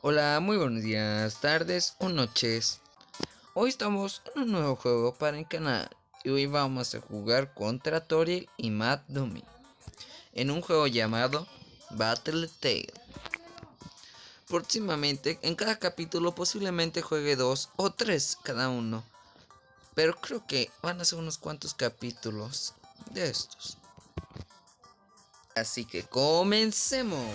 Hola, muy buenos días, tardes o noches. Hoy estamos en un nuevo juego para el canal y hoy vamos a jugar contra Toriel y Matt Dummy en un juego llamado Battle Tale. Próximamente, en cada capítulo posiblemente juegue dos o tres cada uno, pero creo que van a ser unos cuantos capítulos de estos. Así que comencemos.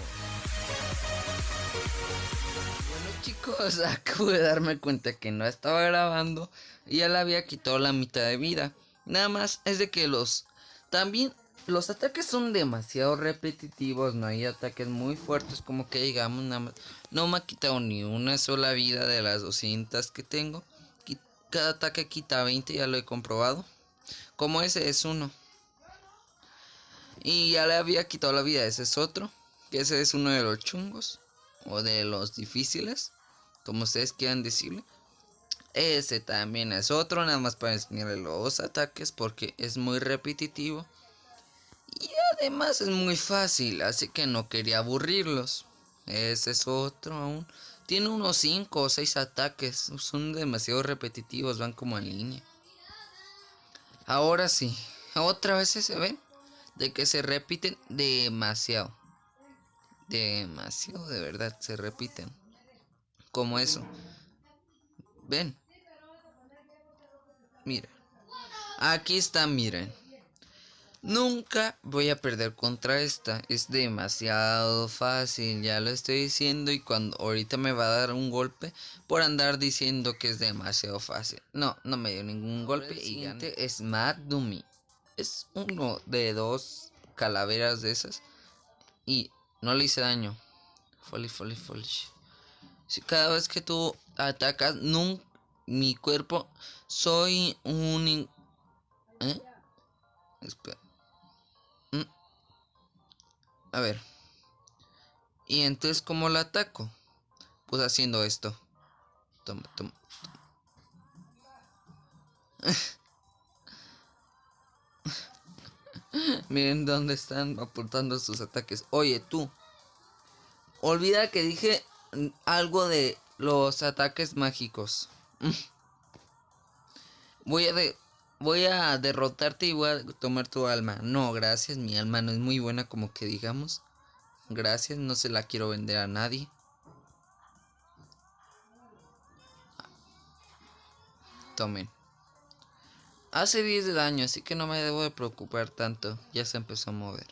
Chicos, acabo de darme cuenta que no estaba grabando y ya le había quitado la mitad de vida. Nada más es de que los... También los ataques son demasiado repetitivos, no hay ataques muy fuertes como que digamos nada más. No me ha quitado ni una sola vida de las 200 que tengo. Cada ataque quita 20, ya lo he comprobado. Como ese es uno. Y ya le había quitado la vida, ese es otro. Que ese es uno de los chungos. O de los difíciles. Como ustedes quieran decirle. Ese también es otro, nada más para enseñarle los ataques porque es muy repetitivo. Y además es muy fácil, así que no quería aburrirlos. Ese es otro aún. Tiene unos 5 o 6 ataques, son demasiado repetitivos, van como en línea. Ahora sí, otra vez se ven de que se repiten demasiado. Demasiado, de verdad, se repiten. Como eso. Ven. Mira. Aquí está, miren. Nunca voy a perder contra esta. Es demasiado fácil, ya lo estoy diciendo. Y cuando ahorita me va a dar un golpe por andar diciendo que es demasiado fácil. No, no me dio ningún golpe. Y es Mad Dummy es uno de dos calaveras de esas. Y no le hice daño. Folly, folly, folly. Si cada vez que tú atacas, nunca, mi cuerpo, soy un... ¿Eh? Espera. Mm. A ver. Y entonces, ¿cómo la ataco? Pues haciendo esto. Toma, toma. Miren dónde están aportando sus ataques. Oye, tú. Olvida que dije algo de los ataques mágicos. Voy a voy a derrotarte y voy a tomar tu alma. No, gracias, mi alma no es muy buena como que digamos. Gracias, no se la quiero vender a nadie. Tomen. Hace 10 de daño, así que no me debo de preocupar tanto. Ya se empezó a mover.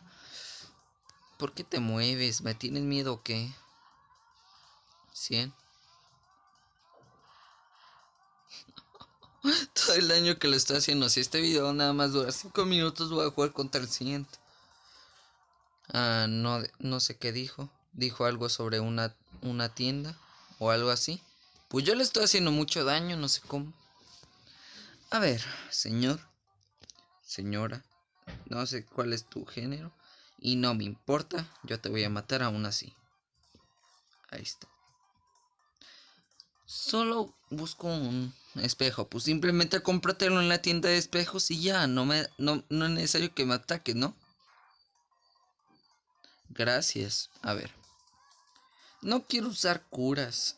¿Por qué te mueves? ¿Me tienes miedo o qué? 100. Todo el daño que le estoy haciendo. Si este video nada más dura 5 minutos, voy a jugar contra el siguiente. Ah, no, no sé qué dijo. Dijo algo sobre una, una tienda o algo así. Pues yo le estoy haciendo mucho daño, no sé cómo. A ver, señor, señora, no sé cuál es tu género y no me importa, yo te voy a matar aún así. Ahí está. Solo busco un espejo, pues simplemente cómpratelo en la tienda de espejos y ya, no me no, no es necesario que me ataques, ¿no? Gracias. A ver. No quiero usar curas.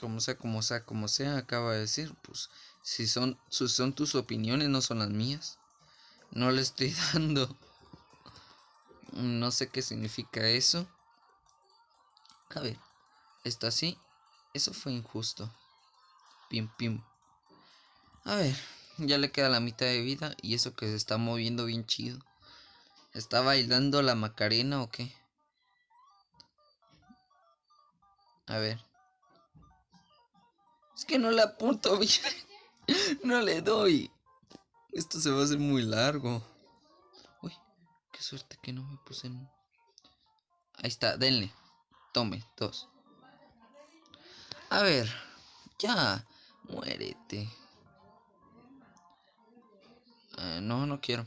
Como sea, como sea, como sea, acaba de decir, pues si son, son tus opiniones, no son las mías. No le estoy dando. No sé qué significa eso. A ver, está así. Eso fue injusto. Pim, pim. A ver, ya le queda la mitad de vida y eso que se está moviendo bien chido. ¿Está bailando la Macarena o qué? A ver. Es que no le apunto bien. no le doy. Esto se va a hacer muy largo. Uy, qué suerte que no me puse en... Ahí está, denle. Tome, dos. A ver, ya, muérete. Eh, no, no quiero.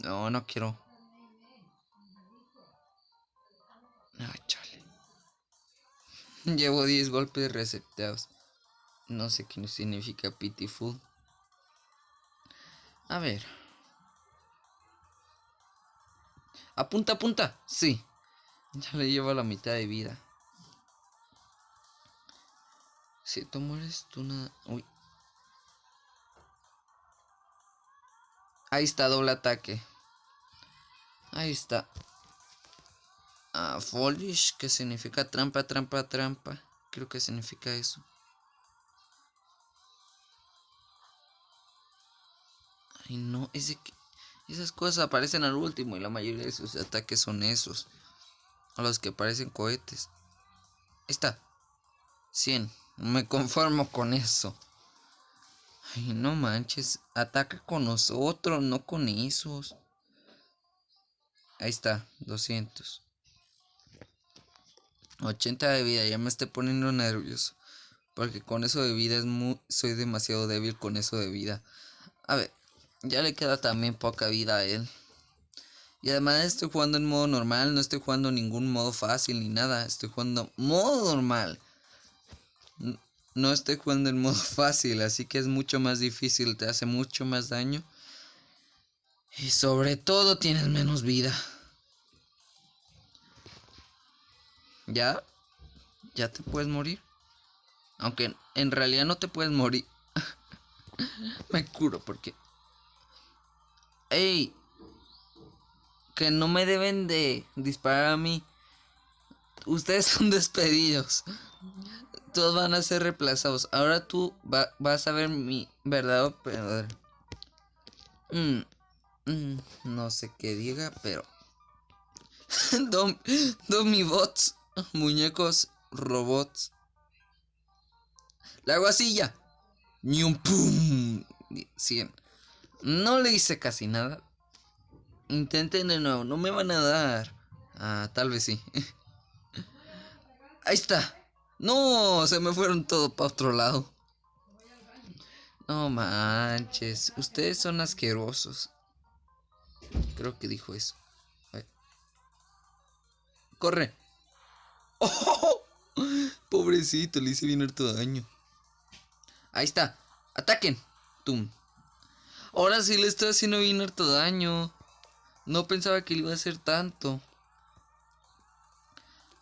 No, no quiero. No, chale. Llevo 10 golpes receptados. No sé qué significa pitiful. A ver. Apunta, apunta. Sí. Ya le llevo la mitad de vida. Si tú mueres, tú nada. Uy. Ahí está, doble ataque. Ahí está. Ah, que significa trampa, trampa, trampa. Creo que significa eso. Ay, no. Esas cosas aparecen al último y la mayoría de sus ataques son esos. A los que parecen cohetes. Está. 100. Me conformo con eso. Ay, no manches. Ataca con nosotros, no con esos. Ahí está. 200. 80 de vida. Ya me estoy poniendo nervioso. Porque con eso de vida es muy... Soy demasiado débil con eso de vida. A ver. Ya le queda también poca vida a él. Y además estoy jugando en modo normal, no estoy jugando ningún modo fácil ni nada. Estoy jugando modo normal. No estoy jugando en modo fácil, así que es mucho más difícil, te hace mucho más daño. Y sobre todo tienes menos vida. ¿Ya? ¿Ya te puedes morir? Aunque en realidad no te puedes morir. Me curo porque ¡Ey! Que no me deben de disparar a mí. Ustedes son despedidos. Todos van a ser reemplazados. Ahora tú vas a ver mi verdadero poder. Mm, mm, no sé qué diga, pero... Dom, bots, muñecos, robots. La guasilla. Ni un pum. 100. No le hice casi nada. Intenten de nuevo, no me van a dar. Ah, tal vez sí. Ahí está. No, se me fueron todos para otro lado. No manches, ustedes son asquerosos. Creo que dijo eso. Corre. ¡Oh! Pobrecito, le hice bien harto daño. Ahí está. Ataquen. Tum. Ahora sí le estoy haciendo bien harto daño. No pensaba que le iba a hacer tanto.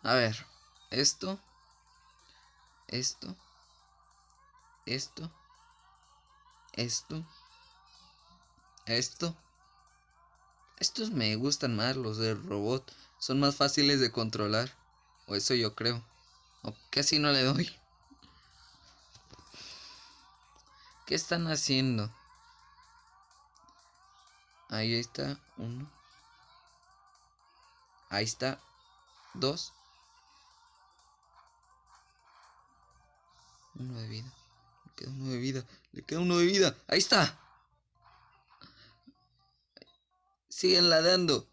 A ver. Esto. Esto. Esto. Esto. Esto. Estos me gustan más, los del robot. Son más fáciles de controlar. O eso yo creo. O casi no le doy. ¿Qué están haciendo? Ahí está. Uno. Ahí está. Dos. Uno de vida. Le queda uno de vida. Le queda uno de vida. Ahí está. Siguen ladeando.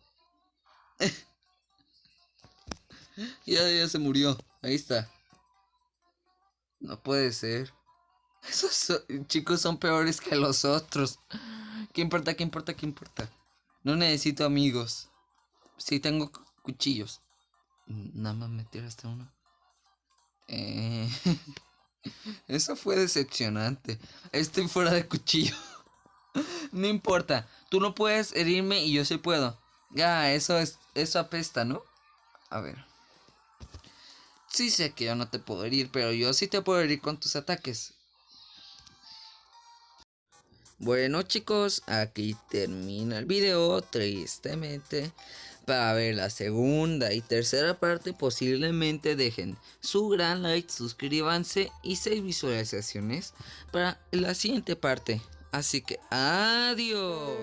ya, ya se murió. Ahí está. No puede ser. Esos chicos son peores que los otros. ¿Qué importa? ¿Qué importa? ¿Qué importa? No necesito amigos. Sí tengo cuchillos. Nada más me tiraste uno. Eh... Eso fue decepcionante. Estoy fuera de cuchillo. no importa. Tú no puedes herirme y yo sí puedo. Ya, eso es. Eso apesta, ¿no? A ver. Sí sé que yo no te puedo herir, pero yo sí te puedo herir con tus ataques. Bueno chicos, aquí termina el video, tristemente. Para ver la segunda y tercera parte, posiblemente dejen su gran like, suscríbanse y 6 visualizaciones para la siguiente parte. Así que adiós.